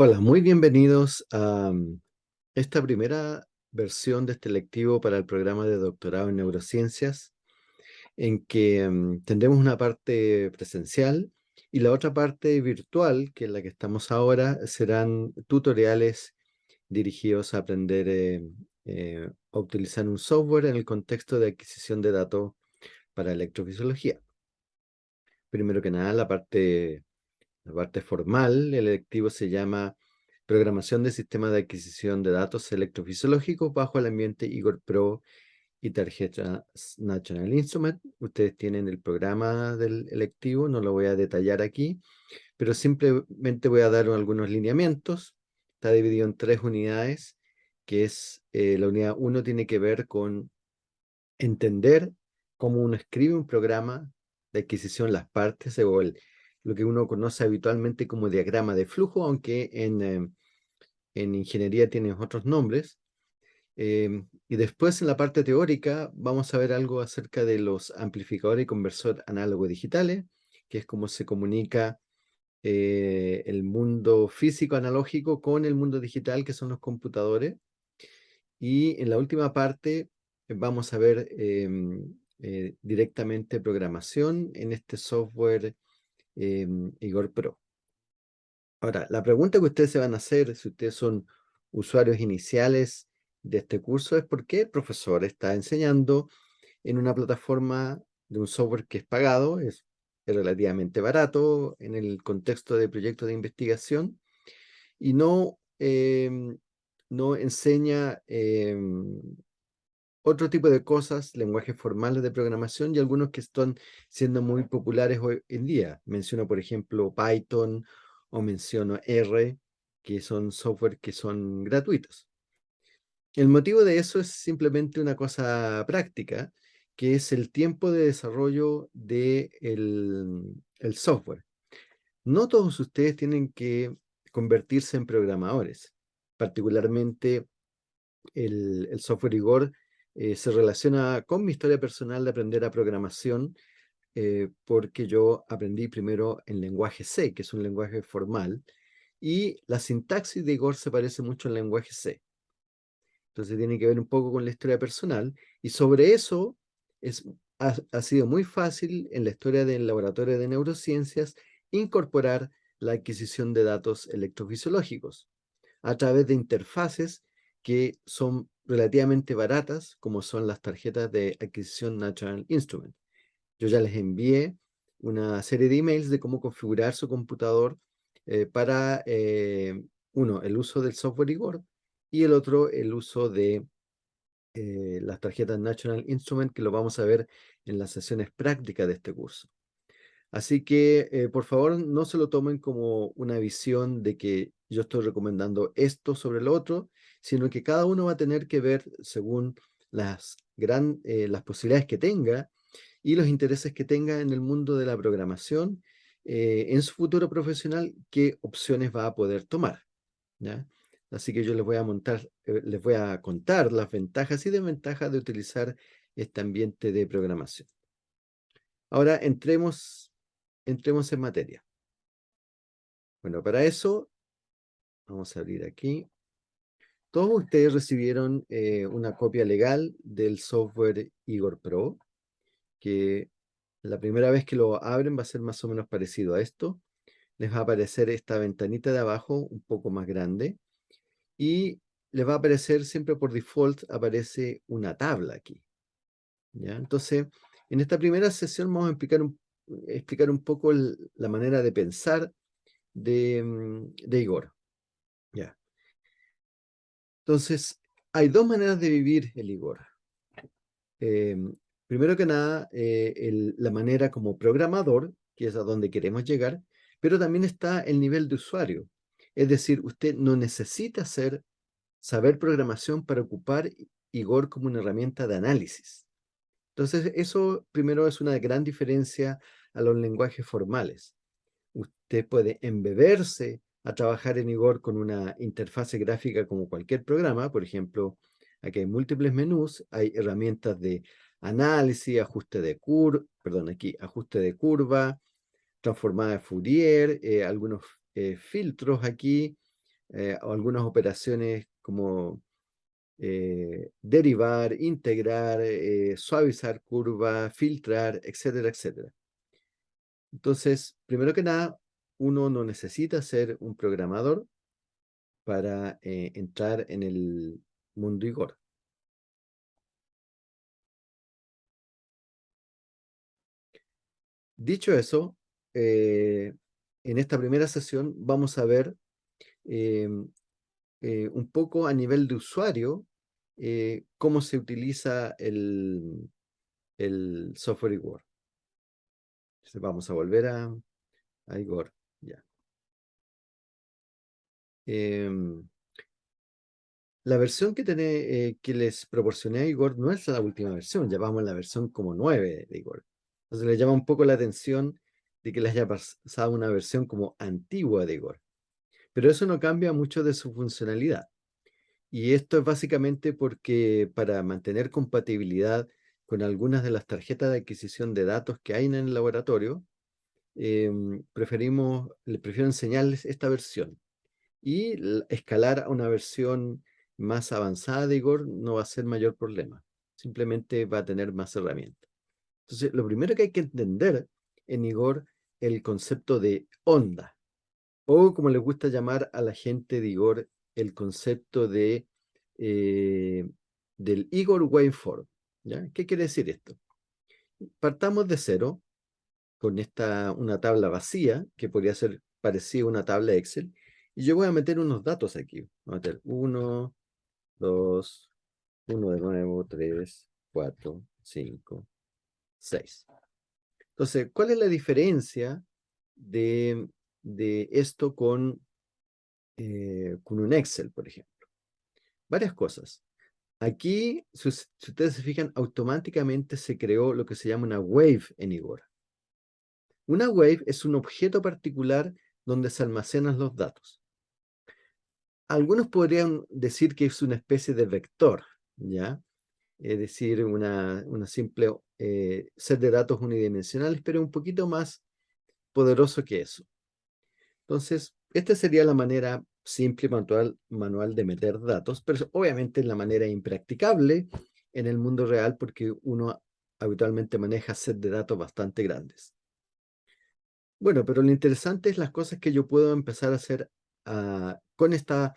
Hola, muy bienvenidos a mm, esta primera versión de este lectivo para el programa de doctorado en neurociencias, en que mm, tendremos una parte presencial y la otra parte virtual, que es la que estamos ahora, serán tutoriales dirigidos a aprender eh, eh, a utilizar un software en el contexto de adquisición de datos para electrofisiología. Primero que nada, la parte la parte formal, el electivo se llama Programación de Sistemas de Adquisición de Datos Electrofisiológicos bajo el ambiente Igor Pro y tarjeta National Instrument. Ustedes tienen el programa del electivo, no lo voy a detallar aquí, pero simplemente voy a dar algunos lineamientos. Está dividido en tres unidades, que es, eh, la unidad 1 tiene que ver con entender cómo uno escribe un programa de adquisición, las partes o el, lo que uno conoce habitualmente como diagrama de flujo, aunque en, em, en ingeniería tiene otros nombres. Em, y después en la parte teórica vamos a ver algo acerca de los amplificadores y conversor análogo digitales, que es cómo se comunica eh, el mundo físico analógico con el mundo digital, que son los computadores. Y en la última parte vamos a ver em, eh, directamente programación en este software Em, Igor Pro. Ahora, la pregunta que ustedes se van a hacer, si ustedes son usuarios iniciales de este curso, es por qué el profesor está enseñando en una plataforma de un software que es pagado, es, relativamente barato en el contexto de proyectos de investigación, y no, em, no enseña em, otro tipo de cosas, lenguajes formales de programación y algunos que están siendo muy populares hoy en día. Menciono, por ejemplo, Python o menciono R, que son software que son gratuitos. El motivo de eso es simplemente una cosa práctica, que es el tiempo de desarrollo del de el software. No todos ustedes tienen que convertirse en programadores, particularmente el, el software Igor eh, se relaciona con mi historia personal de aprender a programación, eh, porque yo aprendí primero en lenguaje C, que es un lenguaje formal, y la sintaxis de Igor se parece mucho al lenguaje C. Entonces tiene que ver un poco con la historia personal, y sobre eso es, ha, ha sido muy fácil en la historia del laboratorio de neurociencias incorporar la adquisición de datos electrofisiológicos a través de interfaces que son relativamente baratas, como son las tarjetas de adquisición Natural Instrument. Yo ya les envié una serie de emails de cómo configurar su computador eh, para, eh, uno, el uso del software Igor y el otro, el uso de eh, las tarjetas National Instrument, que lo vamos a ver en las sesiones prácticas de este curso. Así que, por favor, no se lo tomen como una visión de que yo estoy recomendando esto sobre lo otro, sino que cada uno va a tener que ver según las, gran, eh, las posibilidades que tenga y los intereses que tenga en el mundo de la programación, eh, en su futuro profesional, qué opciones va a poder tomar. ¿ya? Así que yo les voy a montar, eh, les voy a contar las ventajas y desventajas de utilizar este ambiente de programación. Ahora entremos, entremos en materia. Bueno, para eso, vamos a abrir aquí. Todos ustedes recibieron eh, una copia legal del software Igor Pro, que la primera vez que lo abren va a ser más o menos parecido a esto. Les va a aparecer esta ventanita de abajo un poco más grande y les va a aparecer siempre por default aparece una tabla aquí. ¿ya? Entonces, en esta primera sesión vamos a explicar un, explicar un poco la manera de pensar de, mm, de Igor. Entonces, hay dos maneras de vivir el Igor. Em, primero que nada, eh, la manera como programador, que es a donde queremos llegar, pero también está el nivel de usuario. Es decir, usted no necesita saber programación para ocupar Igor como una herramienta de análisis. Entonces, eso primero es una gran diferencia a los lenguajes formales. Usted puede embeberse a trabajar en Igor con una interfase gráfica como cualquier programa. Por ejemplo, aquí hay múltiples menús, hay herramientas de análisis, ajuste de curva, perdón, aquí, ajuste de curva, transformada de Fourier, eh, algunos eh, filtros aquí, eh, algunas operaciones como derivar, integrar, suavizar curva, filtrar, etcétera, etcétera. Entonces, primero que nada, uno no necesita ser un programador para entrar en el mundo Igor. Dicho eso, en esta primera sesión vamos a ver em, un poco a nivel de usuario eh, cómo se utiliza el, software Igor. Vamos a volver a Igor. Em, la versión que, tiene, eh, que les proporcioné a Igor no es la última versión, ya a la versión como 9 de Igor. Entonces le llama un poco la atención de que les haya pasado una versión como antigua de Igor. Pero eso no cambia mucho de su funcionalidad. Y esto es básicamente porque para mantener compatibilidad con algunas de las tarjetas de adquisición de datos que hay en el laboratorio, em, preferimos, le prefiero enseñarles esta versión. Y escalar a una versión más avanzada de Igor no va a ser mayor problema. Simplemente va a tener más herramientas. Entonces, lo primero que hay que entender en Igor el concepto de onda, o como le gusta llamar a la gente de Igor, el concepto de, eh, del Igor Waveform. ¿ya? ¿Qué quiere decir esto? Partamos de cero, con esta, una tabla vacía, que podría ser parecida a una tabla Excel, y yo voy a meter unos datos aquí. Voy a meter 1, 2, 1 de nuevo, 3, 4, 5, 6. Entonces, ¿cuál es la diferencia de, de esto con eh, con un Excel, por ejemplo. Varias cosas. Aquí, si, ustedes se fijan, automáticamente se creó lo que se llama una wave en Igor. Una wave es un objeto particular donde se almacenan los datos. Algunos podrían decir que es una especie de vector, ¿ya? Es decir, una, simple eh, set de datos unidimensionales, pero un poquito más poderoso que eso. Entonces, esta sería la manera simple manual, manual de meter datos, pero obviamente es la manera impracticable en el mundo real porque uno habitualmente maneja set de datos bastante grandes. Bueno, pero lo interesante es las cosas que yo puedo empezar a hacer ah, con esta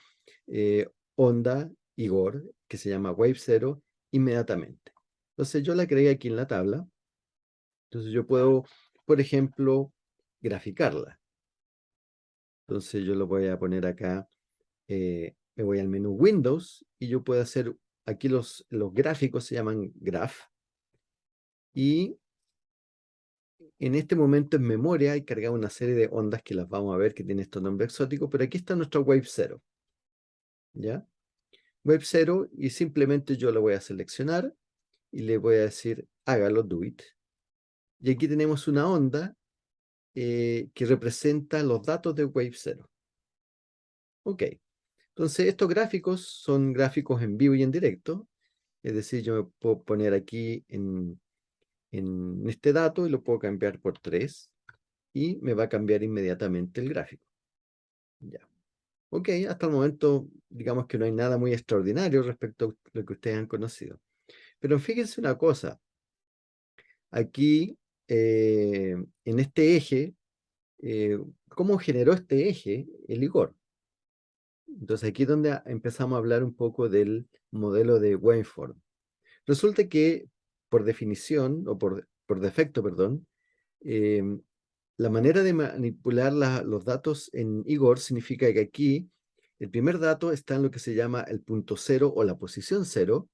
eh, onda Igor, que se llama Wave 0, inmediatamente. Entonces yo la creé aquí en la tabla. Entonces yo puedo, por ejemplo, graficarla. Entonces yo lo voy a poner acá, eh, me voy al menú Windows y yo puedo hacer, aquí los, los gráficos se llaman graph. Y en este momento en memoria hay cargado una serie de ondas que las vamos a ver que tiene estos nombres exóticos, pero aquí está nuestro Wave 0. ¿Ya? Wave 0 y simplemente yo lo voy a seleccionar y le voy a decir hágalo, do it. Y aquí tenemos una onda eh, que representa los datos de Wave 0. Ok, entonces estos gráficos son gráficos en vivo y en directo, es decir, yo me puedo poner aquí en, en este dato y lo puedo cambiar por 3 y me va a cambiar inmediatamente el gráfico. Ya. Ok, hasta el momento digamos que no hay nada muy extraordinario respecto a lo que ustedes han conocido. Pero fíjense una cosa, aquí eh, en este eje, eh, ¿cómo generó este eje el Igor? Entonces aquí es donde empezamos a hablar un poco del modelo de waveform. Resulta que por definición, o por, por defecto, perdón, em, la manera de manipular los datos en Igor significa que aquí el primer dato está en lo que se llama el punto cero o la posición cero.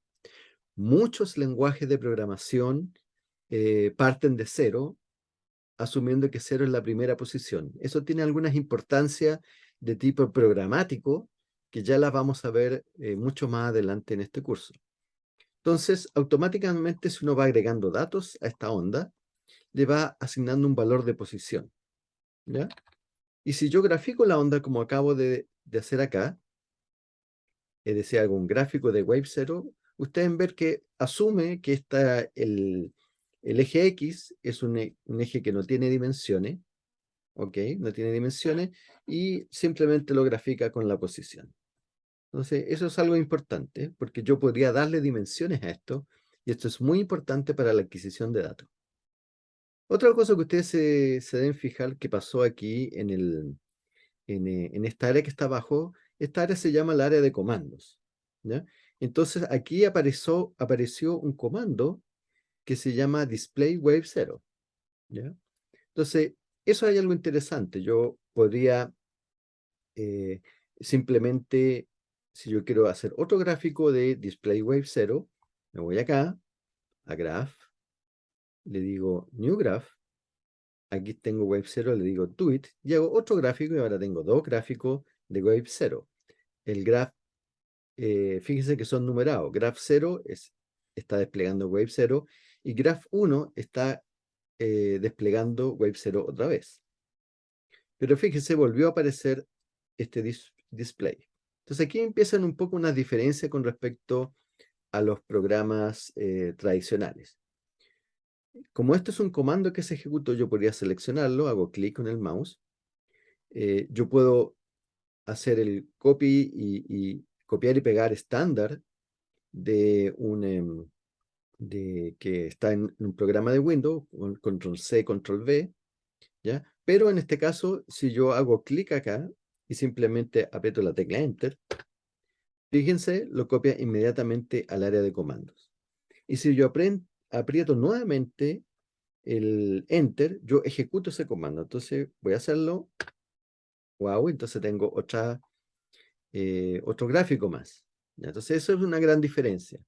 Muchos lenguajes de programación eh, parten de cero, asumiendo que cero es la primera posición. Eso tiene algunas importancias de tipo programático, que ya las vamos a ver eh, mucho más adelante en este curso. Entonces, automáticamente si uno va agregando datos a esta onda, le va asignando un valor de posición. ¿ya? Y si yo grafico la onda como acabo de, hacer acá, es decir, hago un gráfico de wave 0, ustedes ven que asume que está el, eje X es e, un, eje que no tiene dimensiones, ¿ok? No tiene dimensiones y simplemente lo grafica con la posición. Entonces, eso es algo importante porque yo podría darle dimensiones a esto y esto es muy importante para la adquisición de datos. Otra cosa que ustedes se, se deben fijar que pasó aquí en, el, en, eh, en, esta área que está abajo, esta área se llama el área de comandos. Entonces aquí apareció, apareció un comando que se llama display wave 0. ¿ya? Entonces, eso hay algo interesante. Yo podría eh, simplemente, si yo quiero hacer otro gráfico de display wave 0, me voy acá, a graph, le digo new graph, aquí tengo wave 0, le digo do it, y hago otro gráfico y ahora tengo dos gráficos de wave 0. El graph, eh, fíjense que son numerados, graph 0 es, está desplegando wave 0 y graph 1 está eh, desplegando wave 0 otra vez. Pero fíjense, volvió a aparecer este display. Entonces aquí empiezan un poco una diferencia con respecto a los programas eh, tradicionales. Como esto es un comando que se ejecutó, yo podría seleccionarlo, hago clic con el mouse. Eh, yo puedo hacer el copy y, copiar y pegar estándar de un em, de, que está en, un programa de Windows, control C, control V, ¿ya? Pero en este caso, si yo hago clic acá y simplemente aprieto la tecla Enter, fíjense, lo copia inmediatamente al área de comandos. Y si yo aprieto nuevamente el Enter, yo ejecuto ese comando. Entonces voy a hacerlo. Wow, entonces tengo otra, eh, otro gráfico más. Entonces eso es una gran diferencia.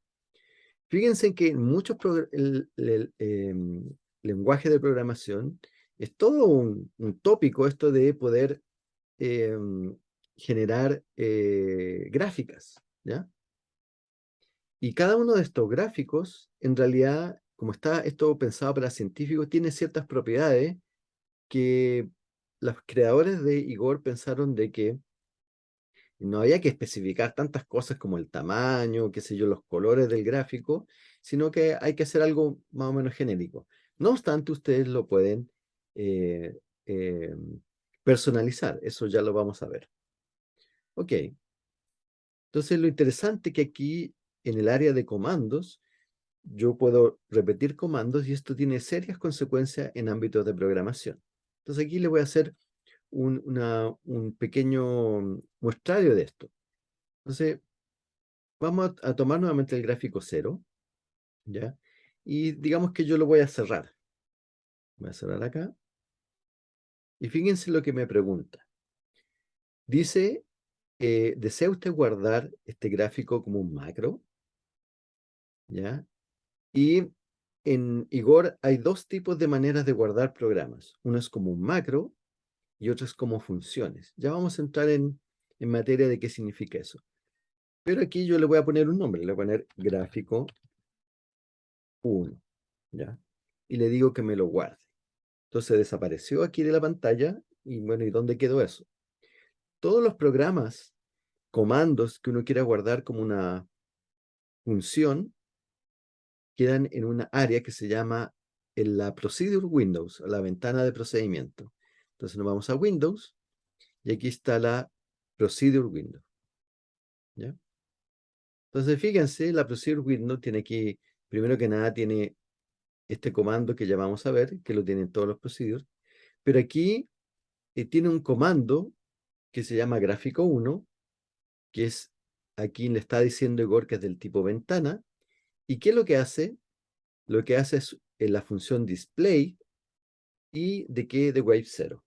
Fíjense que en muchos el, em, lenguajes de programación es todo un, tópico esto de poder em, generar eh, gráficas, ¿ya? Y cada uno de estos gráficos, en realidad, como está esto pensado para científicos, tiene ciertas propiedades que los creadores de Igor pensaron de que no había que especificar tantas cosas como el tamaño, qué sé yo, los colores del gráfico, sino que hay que hacer algo más o menos genérico. No obstante, ustedes lo pueden eh, eh, personalizar, eso ya lo vamos a ver. Ok. Entonces, lo interesante que aquí en el área de comandos, yo puedo repetir comandos y esto tiene serias consecuencias en ámbitos de programación. Entonces aquí le voy a hacer un, un pequeño muestrario de esto. Entonces, vamos a, tomar nuevamente el gráfico 0, ¿ya? Y digamos que yo lo voy a cerrar. Voy a cerrar acá. Y fíjense lo que me pregunta. Dice, eh, ¿desea usted guardar este gráfico como un macro? ¿ya? Y en Igor hay dos tipos de maneras de guardar programas. Uno es como un macro y otro es como funciones. Ya vamos a entrar en, en materia de qué significa eso. Pero aquí yo le voy a poner un nombre, le voy a poner gráfico 1, ¿ya? Y le digo que me lo guarde. Entonces desapareció aquí de la pantalla y bueno, ¿y dónde quedó eso? Todos los programas, comandos que uno quiera guardar como una función, quedan en una área que se llama en la Procedure Windows, la ventana de procedimiento. Entonces nos vamos a Windows y aquí está la Procedure Window. ¿Ya? Entonces fíjense, la Procedure Window tiene aquí, primero que nada, tiene este comando que ya vamos a ver, que lo tienen todos los procedures, pero aquí eh, tiene un comando que se llama gráfico 1, que es, aquí le está diciendo Igor que es del tipo ventana, ¿Y qué es lo que hace? Lo que hace es en la función display y de qué de wave 0.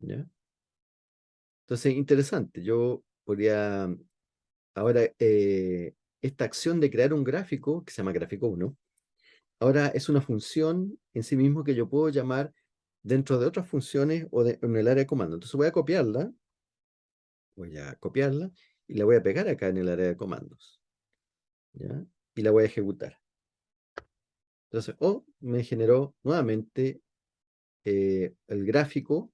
¿Ya? Entonces, interesante. Yo podría, ahora, eh, esta acción de crear un gráfico, que se llama gráfico 1, ahora es una función en sí mismo que yo puedo llamar dentro de otras funciones o en el área de comando. Entonces voy a copiarla, voy a copiarla y la voy a pegar acá en el área de comandos. ¿Ya? y la voy a ejecutar. Entonces, oh, me generó nuevamente eh, el gráfico,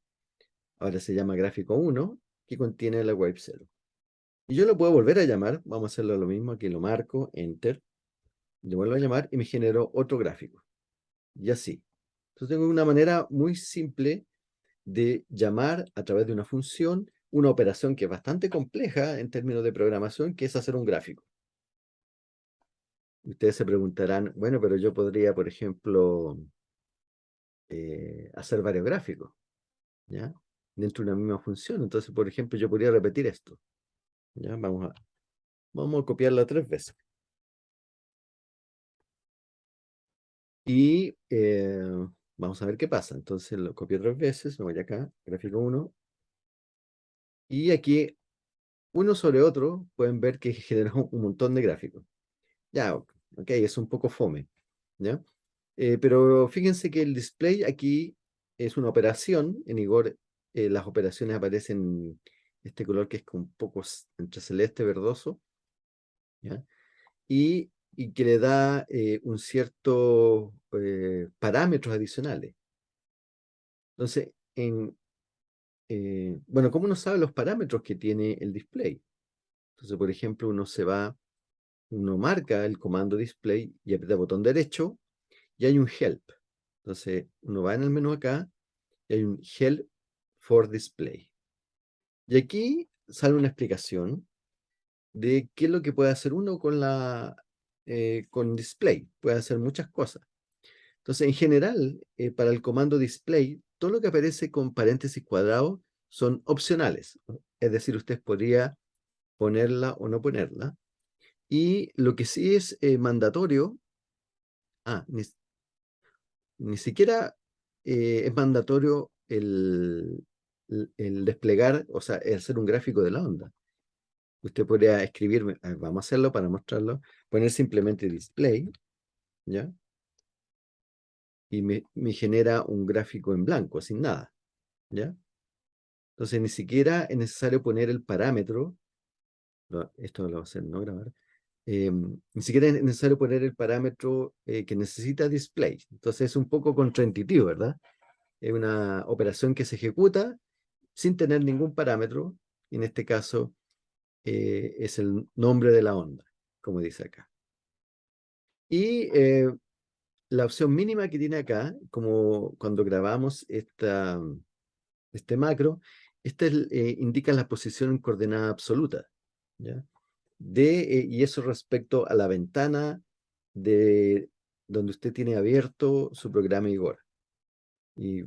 ahora se llama gráfico 1, que contiene la wave 0. Y yo lo puedo volver a llamar, vamos a hacerlo lo mismo, aquí lo marco, enter, le vuelvo a llamar y me generó otro gráfico. Y así. Entonces tengo una manera muy simple de llamar a través de una función una operación que es bastante compleja en términos de programación, que es hacer un gráfico. Ustedes se preguntarán, bueno, pero yo podría, por ejemplo, eh, hacer varios gráficos, ¿ya? Dentro de una misma función. Entonces, por ejemplo, yo podría repetir esto. ¿ya? Vamos, a, vamos a copiarla tres veces. Y eh, vamos a ver qué pasa. Entonces lo copio tres veces, me voy acá, gráfico 1. Y aquí, uno sobre otro, pueden ver que generó un montón de gráficos. Ya, ok, es un poco fome, ¿ya? Eh, pero fíjense que el display aquí es una operación, en Igor eh, las operaciones aparecen este color que es un poco entre celeste verdoso, ¿ya? Y, y que le da eh, un cierto parámetros adicionales. Entonces, en, bueno, ¿cómo uno sabe los parámetros que tiene el display? Entonces, por ejemplo, uno se va uno marca el comando display y aprieta el botón derecho y hay un help. Entonces uno va en el menú acá y hay un help for display. Y aquí sale una explicación de qué es lo que puede hacer uno con la eh, con display. Puede hacer muchas cosas. Entonces, en general, eh, para el comando display, todo lo que aparece con paréntesis cuadrado son opcionales. Es decir, usted podría ponerla o no ponerla. Y lo que sí es eh, mandatorio, ah, ni, siquiera eh, es mandatorio el, el, desplegar, o sea, hacer un gráfico de la onda. Usted podría escribirme, vamos a hacerlo para mostrarlo, poner simplemente display, ¿ya? Y me, me genera un gráfico en blanco, sin nada, ¿ya? Entonces ni siquiera es necesario poner el parámetro, esto lo va a hacer no grabar, Em, ni siquiera es necesario poner el parámetro eh, que necesita display. Entonces es un poco contraintuitivo, ¿verdad? Es una operación que se ejecuta sin tener ningún parámetro. En este caso eh, es el nombre de la onda, como dice acá. Y eh, la opción mínima que tiene acá, como cuando grabamos esta, este macro, este indica la posición en coordenada absoluta. ¿ya? de, eh, y eso respecto a la ventana de donde usted tiene abierto su programa Igor. Y,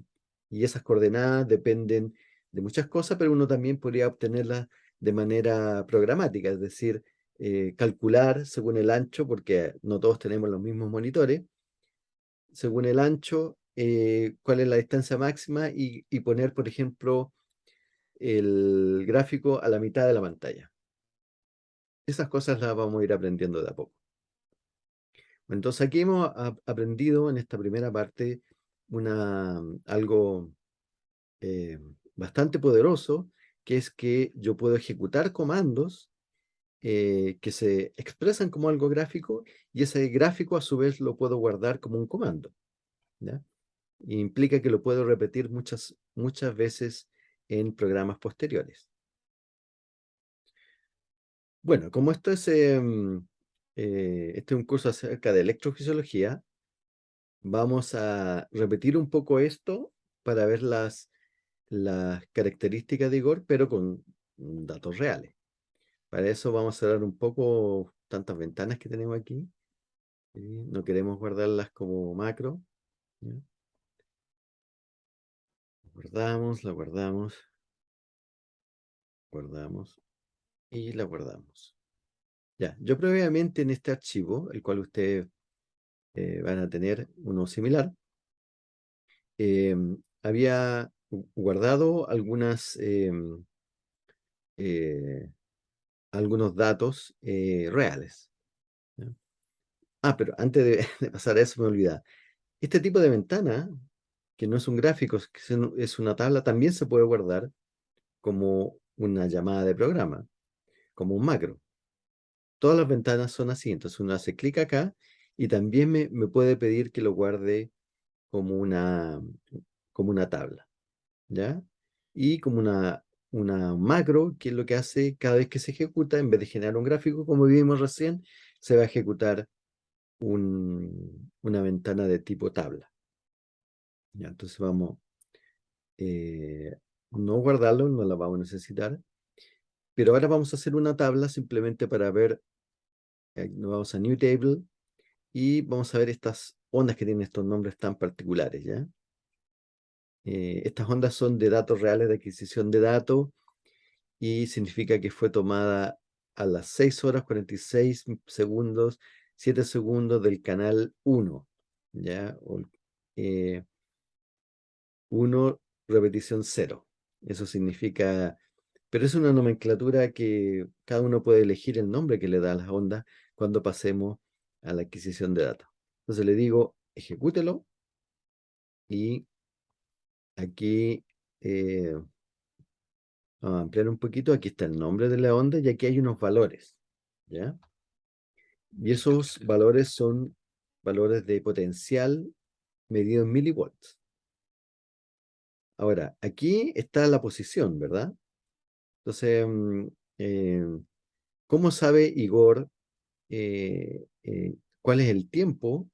y esas coordenadas dependen de muchas cosas, pero uno también podría obtenerlas de manera programática, es decir, eh, calcular según el ancho, porque no todos tenemos los mismos monitores, según el ancho, eh, cuál es la distancia máxima y, y poner, por ejemplo, el gráfico a la mitad de la pantalla. Esas cosas las vamos a ir aprendiendo de a poco. Entonces aquí hemos aprendido en esta primera parte una, algo eh, bastante poderoso, que es que yo puedo ejecutar comandos eh, que se expresan como algo gráfico y ese gráfico a su vez lo puedo guardar como un comando. implica que lo puedo repetir muchas, muchas veces en programas posteriores. Bueno, como esto es, em, eh, este es un curso acerca de electrofisiología, vamos a repetir un poco esto para ver las, las características de Igor, pero con datos reales. Para eso vamos a cerrar un poco tantas ventanas que tenemos aquí. No queremos guardarlas como macro. Guardamos, la guardamos. Guardamos y la guardamos. Ya, yo previamente en este archivo, el cual ustedes eh, van a tener uno similar, em, había guardado algunas, em, eh, algunos datos eh, reales. Ah, pero antes de, pasar a eso me olvidaba. Este tipo de ventana, que no es un gráfico, es una tabla, también se puede guardar como una llamada de programa como un macro. Todas las ventanas son así, entonces uno hace clic acá y también me, puede pedir que lo guarde como una, como una tabla, ¿ya? Y como una, una macro, que es lo que hace cada vez que se ejecuta, en vez de generar un gráfico, como vimos recién, se va a ejecutar una ventana de tipo tabla. Ya, entonces vamos, eh, no guardarlo, no la vamos a necesitar. Pero ahora vamos a hacer una tabla simplemente para ver, eh, nos vamos a New Table y vamos a ver estas ondas que tienen estos nombres tan particulares, ¿ya? Eh, estas ondas son de datos reales de adquisición de datos y significa que fue tomada a las 6 horas 46 segundos, 7 segundos del canal 1, ¿ya? 1 eh, repetición 0. Eso significa, pero es una nomenclatura que cada uno puede elegir el nombre que le da a las ondas cuando pasemos a la adquisición de datos. Entonces le digo, ejecútelo y aquí eh, vamos a ampliar un poquito, aquí está el nombre de la onda y aquí hay unos valores, ¿ya? Y esos valores son valores de potencial medido en milivolts. Ahora, aquí está la posición, ¿verdad? Entonces, mm, eh, ¿cómo sabe Igor eh, cuál es el tiempo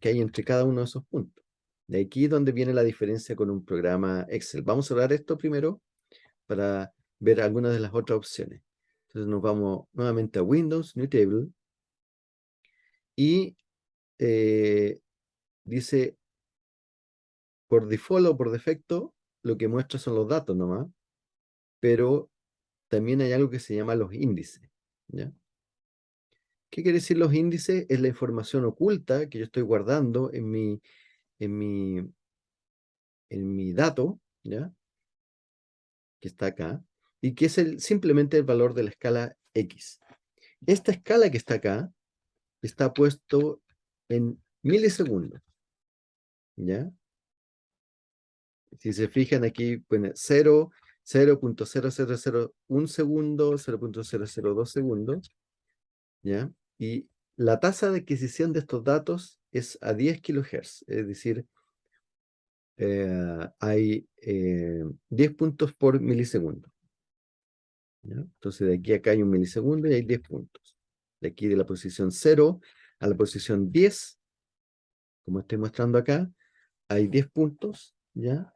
que hay entre cada uno de esos puntos? De aquí es donde viene la diferencia con un programa Excel. Vamos a cerrar esto primero para ver algunas de las otras opciones. Entonces nos vamos nuevamente a Windows, New Table, y eh, dice, por default o por defecto, lo que muestra son los datos nomás, pero también hay algo que se llama los índices. ¿Qué quiere decir los índices? Es la información oculta que yo estoy guardando en mi en mi, en mi dato, ¿ya? que está acá, y que es el, simplemente el valor de la escala X. Esta escala que está acá está puesto en milisegundos. ¿Ya? Si se fijan aquí, pone 0, 0.0001 segundo, 0.002 segundos. ¿Ya? Y la tasa de adquisición de estos datos es a 10 kHz, es decir, eh, hay 10 eh, puntos por milisegundo. Entonces de aquí a acá hay un milisegundo y hay 10 puntos. De aquí de la posición 0 a la posición 10, como estoy mostrando acá, hay 10 puntos ¿ya?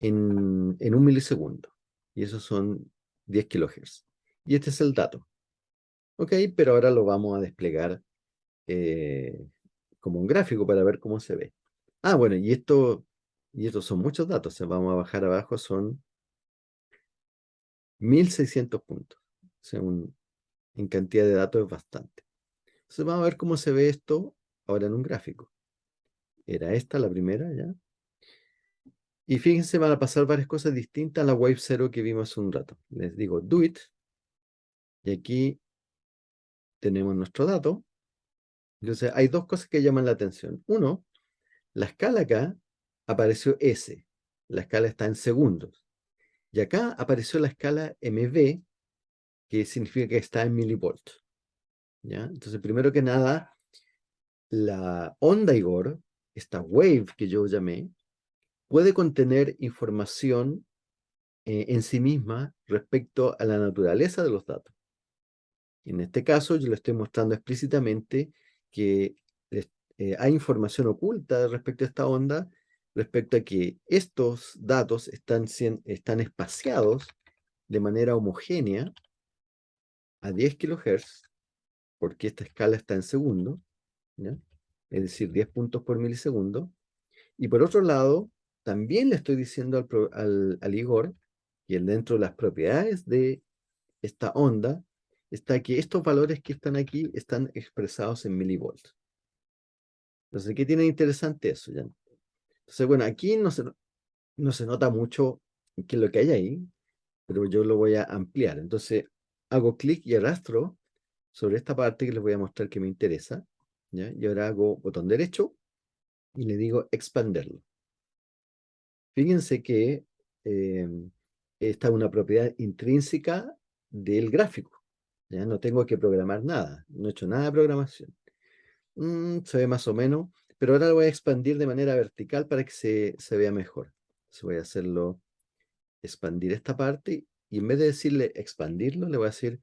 En, en un milisegundo. Y esos son 10 kHz. Y este es el dato. Ok, pero ahora lo vamos a desplegar eh, como un gráfico para ver cómo se ve. Ah, bueno, y esto, y estos son muchos datos. vamos a bajar abajo, son 1600 puntos. O sea, en cantidad de datos es bastante. Entonces vamos a ver cómo se ve esto ahora en un gráfico. Era esta la primera, ¿ya? Y fíjense, van a pasar varias cosas distintas a la Wave 0 que vimos hace un rato. Les digo, do it. Y aquí tenemos nuestro dato. Entonces, hay dos cosas que llaman la atención. Uno, la escala acá apareció S. La escala está en segundos. Y acá apareció la escala MV, que significa que está en milivolts. ¿Ya? Entonces, primero que nada, la onda Igor, esta wave que yo llamé, puede contener información eh, en sí misma respecto a la naturaleza de los datos. En este caso, yo le estoy mostrando explícitamente que eh, hay información oculta respecto a esta onda, respecto a que estos datos están, están espaciados de manera homogénea a 10 kHz, porque esta escala está en segundo, es decir, 10 puntos por milisegundo. Y por otro lado, también le estoy diciendo al, al, al Igor que dentro de las propiedades de esta onda está que estos valores que están aquí están expresados en milivolts. Entonces, ¿qué tiene interesante eso? Ya? Entonces, bueno, aquí no se, no se nota mucho qué lo que hay ahí, pero yo lo voy a ampliar. Entonces, hago clic y arrastro sobre esta parte que les voy a mostrar que me interesa. ¿ya? Y ahora hago botón derecho y le digo expanderlo. Fíjense que eh, esta es una propiedad intrínseca del gráfico. ¿Ya? No tengo que programar nada, no he hecho nada de programación. Mm, se ve más o menos, pero ahora lo voy a expandir de manera vertical para que se, se vea mejor. Entonces voy a hacerlo, expandir esta parte, y en vez de decirle expandirlo, le voy a decir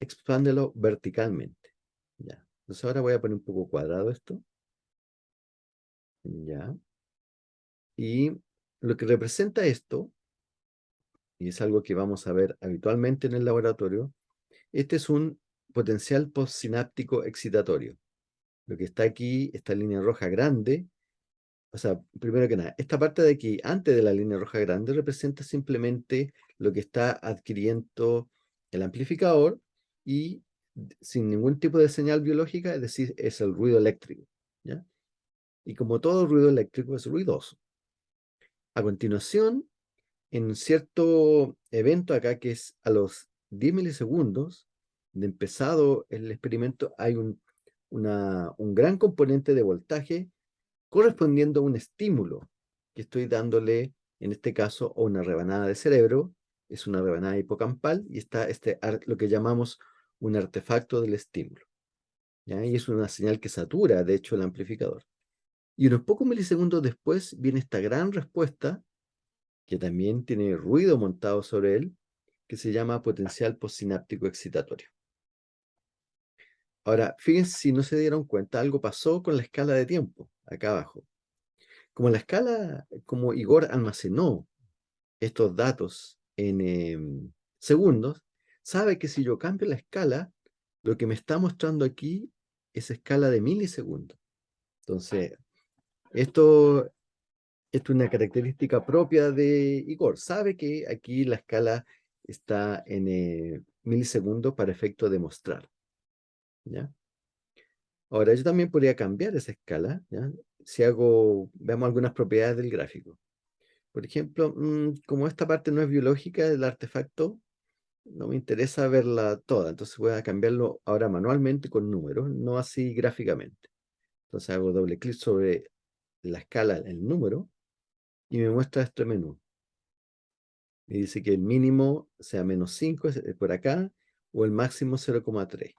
expándelo verticalmente. Ya. Entonces ahora voy a poner un poco cuadrado esto. Ya. Y lo que representa esto, y es algo que vamos a ver habitualmente en el laboratorio, este es un potencial postsináptico excitatorio. Lo que está aquí, esta línea roja grande, o sea, primero que nada, esta parte de aquí, antes de la línea roja grande, representa simplemente lo que está adquiriendo el amplificador y sin ningún tipo de señal biológica, es decir, es el ruido eléctrico. ¿ya? Y como todo ruido eléctrico es ruidoso. A continuación, en cierto evento acá que es a los 10 milisegundos de empezado el experimento, hay un, un gran componente de voltaje correspondiendo a un estímulo que estoy dándole, en este caso, a una rebanada de cerebro, es una rebanada hipocampal, y está este, lo que llamamos un artefacto del estímulo. ¿ya? Y es una señal que satura, de hecho, el amplificador. Y unos pocos milisegundos después viene esta gran respuesta, que también tiene ruido montado sobre él, que se llama potencial postsináptico excitatorio. Ahora, fíjense si no se dieron cuenta, algo pasó con la escala de tiempo, acá abajo. Como la escala, como Igor almacenó estos datos en em, segundos, sabe que si yo cambio la escala, lo que me está mostrando aquí es escala de milisegundos. Entonces, esto, esto es una característica propia de Igor. Sabe que aquí la escala está en eh, milisegundos para efecto de mostrar. ¿ya? Ahora, yo también podría cambiar esa escala. ¿ya? Si hago, veamos algunas propiedades del gráfico. Por ejemplo, mm, como esta parte no es biológica del artefacto, no me interesa verla toda, entonces voy a cambiarlo ahora manualmente con números, no así gráficamente. Entonces hago doble clic sobre la escala, el número, y me muestra este menú. Me dice que el mínimo sea menos 5 por acá, o el máximo 0,3.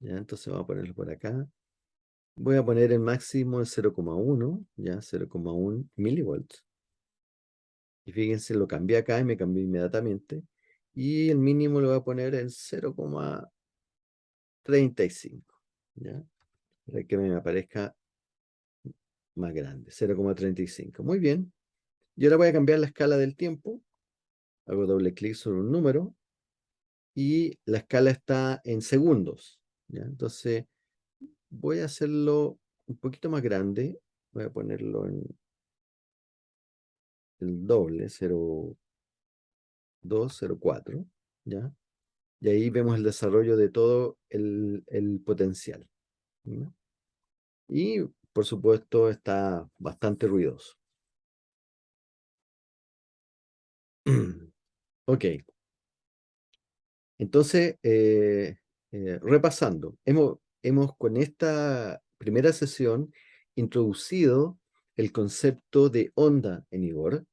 Entonces vamos a ponerlo por acá. Voy a poner el máximo en 0,1, ya 0,1 milivolts. Y fíjense, lo cambié acá y me cambió inmediatamente. Y el mínimo lo voy a poner en 0,35. ¿Ya? Para que me aparezca más grande, 0,35. Muy bien. Y ahora voy a cambiar la escala del tiempo. Hago doble clic sobre un número. Y la escala está en segundos. Entonces, voy a hacerlo un poquito más grande. Voy a ponerlo en el doble, 0,204, ¿ya? Y ahí vemos el desarrollo de todo el, potencial. Y, por supuesto, está bastante ruidoso. ok. Entonces, eh, eh, repasando, hemos, hemos con esta primera sesión introducido el concepto de onda en Igor,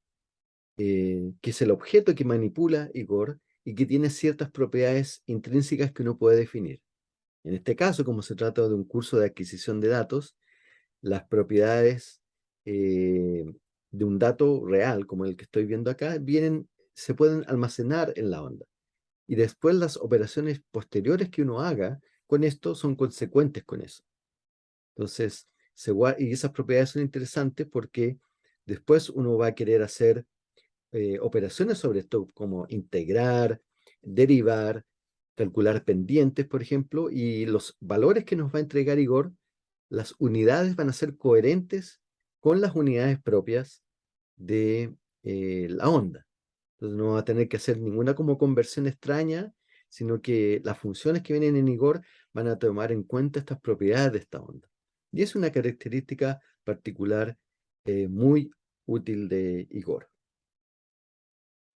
eh, que es el objeto que manipula Igor y que tiene ciertas propiedades intrínsecas que uno puede definir. En este caso, como se trata de un curso de adquisición de datos, las propiedades de un dato real, como el que estoy viendo acá, vienen, se pueden almacenar en la onda. Y después las operaciones posteriores que uno haga con esto son consecuentes con eso. Entonces, y esas propiedades son interesantes porque después uno va a querer hacer eh, operaciones sobre esto, como integrar, derivar, calcular pendientes, por ejemplo, y los valores que nos va a entregar Igor, las unidades van a ser coherentes con las unidades propias de eh, la onda. Entonces no va a tener que hacer ninguna como conversión extraña, sino que las funciones que vienen en Igor van a tomar en cuenta estas propiedades de esta onda. Y es una característica particular eh, muy útil de Igor.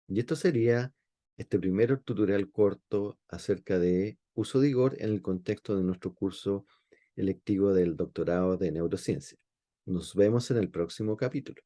Y esto sería este primer tutorial corto acerca de uso de Igor en el contexto de nuestro curso electivo del doctorado de neurociencia. Nos vemos en el próximo capítulo.